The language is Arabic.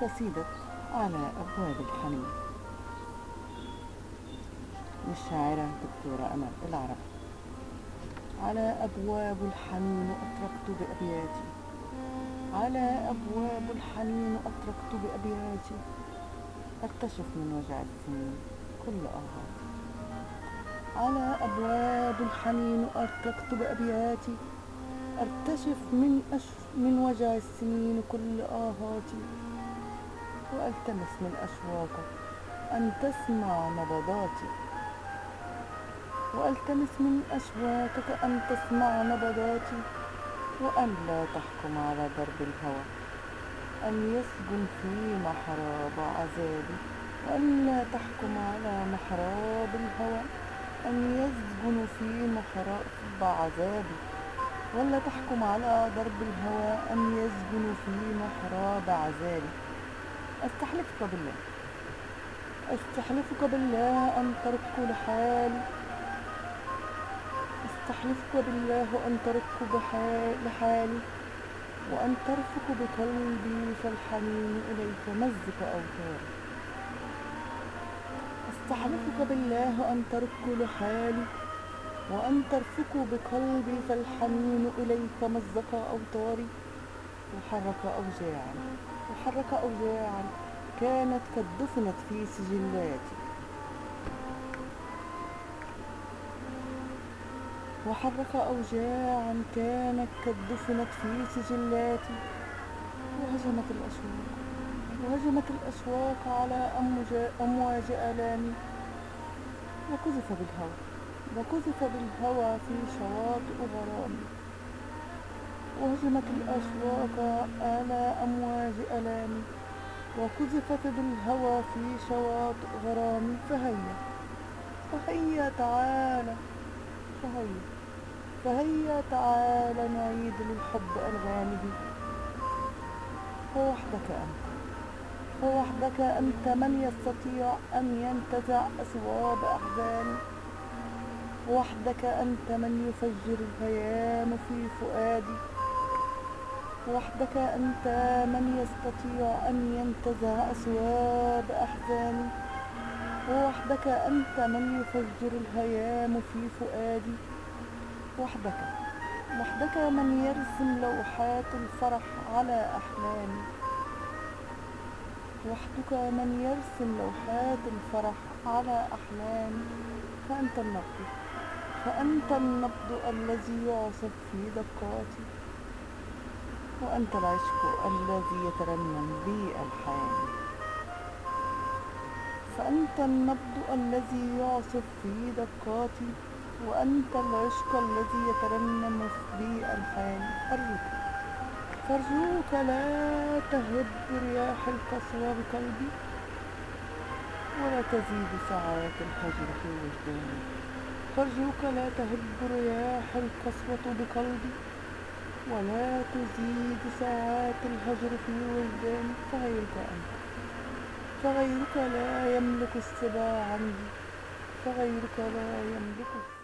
قصيدة على أبواب الحنين. للشاعرة دكتورة أمل العرب. على أبواب الحنين أطرقت بأبياتي. على أبواب الحنين أطرقت بأبياتي. أكتشف من وجع السنين كل آهاتي على أبواب الحنين أطرقت بأبياتي. أرتشف من, أش... من وجع السنين كل آهاتي وألتمس من أشواقك أن تسمع نبضاتي. وألتمس من أشواقك أن تسمع نبضاتي. وأن لا تحكم على درب الهوى. أن يسجن في محراب عذابي. وأن لا تحكم على محراب الهوى. أن يسجن في محراب عذابي. ولا تحكم على درب الهوى. أن يسجن في محراب عذابي. أستحلفك بالله. أستحلفك بالله أن ترك لحالي أستحلفك بالله أن ترك لحالي وأن ترفق بقلبي فالحنين إليك مزق أوتاري أستحلفك بالله أن ترك لحالي وأن ترفق بقلبي فالحنين إليك مزق أوتاري وحرك أوجاعا وحرك أوجاعا كانت قد دفنت في سجلاتي وحرك أوجاعا كانت قد دفنت في سجلاتي وهجمت الأشواق وهجمت الأشواق على أمواج آلامي وقذف بالهوى وقذف بالهوى في شواطئ غرامي وهجمت الأشواق على أمواج ألامي وقذفت بالهوى في شواطئ غرامي فهيا فهيا تعالى فهيا فهيا تعالى نعيد للحب ألغامه. فوحدك أنت فوحدك أنت من يستطيع أن ينتزع أثواب أحزاني وحدك أنت من يفجر الهيام في فؤادي. وحدك أنت من يستطيع أن ينتزع أثواب أحزاني وحدك أنت من يفجر الهيام في فؤادي. وحدك وحدك من يرسم لوحات الفرح على أحلامي. وحدك من يرسم لوحات الفرح على أحلامي. فأنت النبض فأنت النبض الذي يعصف في دقاتي. وأنت العشق الذي يترنم بي ألحاني فأنت النبض الذي يعصف في دقاتي وأنت العشق الذي يترنم بي ألحاني أرجوك فارجوك لا تهب رياح القسوة بقلبي ولا تزيد ساعات الهجر في وجداني. فارجوك لا تهب رياح القسوة بقلبي ولا تزيد ساعات الهجر في وجداني فغيرك أنت. فغيرك لا يملك السباع عندي فغيرك لا يملك